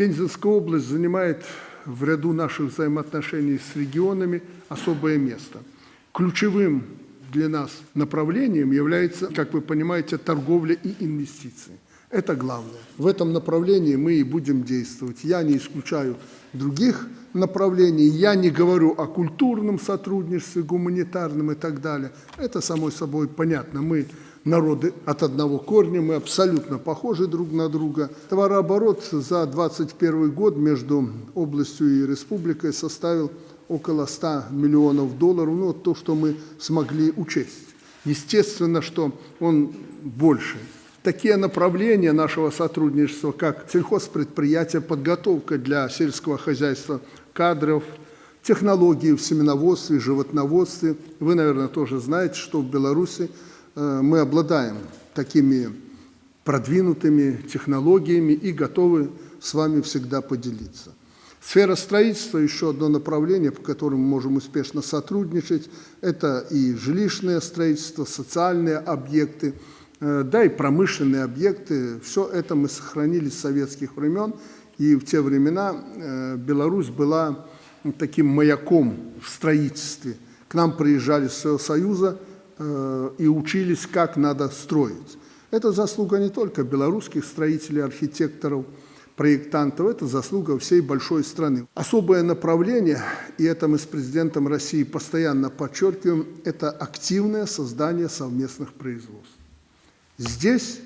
Пензенская область занимает в ряду наших взаимоотношений с регионами особое место. Ключевым для нас направлением является, как вы понимаете, торговля и инвестиции. Это главное. В этом направлении мы и будем действовать. Я не исключаю других направлений, я не говорю о культурном сотрудничестве, гуманитарном и так далее. Это, само собой, понятно. Мы народы от одного корня, мы абсолютно похожи друг на друга. Товарооборот за 2021 год между областью и республикой составил около 100 миллионов долларов, ну, то, что мы смогли учесть. Естественно, что он больше. Такие направления нашего сотрудничества, как сельхозпредприятия, подготовка для сельского хозяйства кадров, технологии в семеноводстве, животноводстве. Вы, наверное, тоже знаете, что в Беларуси мы обладаем такими продвинутыми технологиями и готовы с вами всегда поделиться. Сфера строительства – еще одно направление, по которому мы можем успешно сотрудничать. Это и жилищное строительство, социальные объекты, э, да и промышленные объекты. Все это мы сохранили с советских времен. И в те времена э, Беларусь была таким маяком в строительстве. К нам приезжали с Союза э, и учились, как надо строить. Это заслуга не только белорусских строителей, архитекторов – проектантов, это заслуга всей большой страны. Особое направление, и это мы с президентом России постоянно подчеркиваем, это активное создание совместных производств. Здесь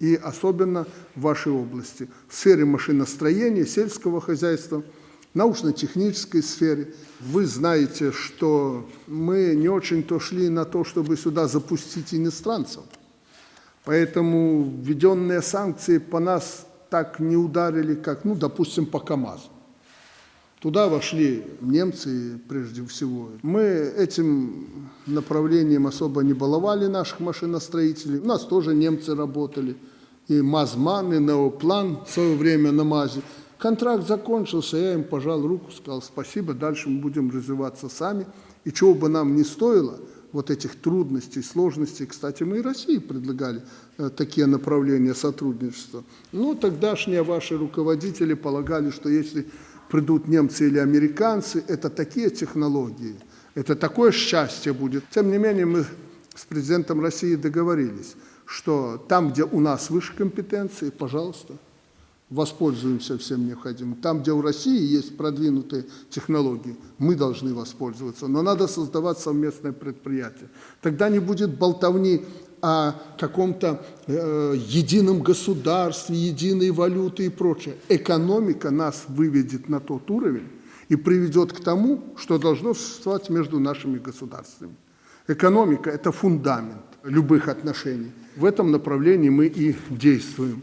и особенно в вашей области, в сфере машиностроения, сельского хозяйства, научно-технической сфере. Вы знаете, что мы не очень-то шли на то, чтобы сюда запустить иностранцев. Поэтому введенные санкции по нас так не ударили, как, ну, допустим, по КАМАЗу. Туда вошли немцы прежде всего. Мы этим направлением особо не баловали наших машиностроителей. У нас тоже немцы работали. И МАЗМАН, и Неоплан в свое время на МАЗе. Контракт закончился, я им пожал руку, сказал спасибо, дальше мы будем развиваться сами. И чего бы нам не стоило – вот этих трудностей, сложностей. Кстати, мы и России предлагали э, такие направления сотрудничества. Но тогдашние ваши руководители полагали, что если придут немцы или американцы, это такие технологии, это такое счастье будет. Тем не менее, мы с президентом России договорились, что там, где у нас выше компетенции, пожалуйста, воспользуемся всем необходимым. Там, где у России есть продвинутые технологии, мы должны воспользоваться. Но надо создавать совместное предприятие. Тогда не будет болтовни о каком-то э, едином государстве, единой валюте и прочее. Экономика нас выведет на тот уровень и приведет к тому, что должно существовать между нашими государствами. Экономика – это фундамент любых отношений. В этом направлении мы и действуем.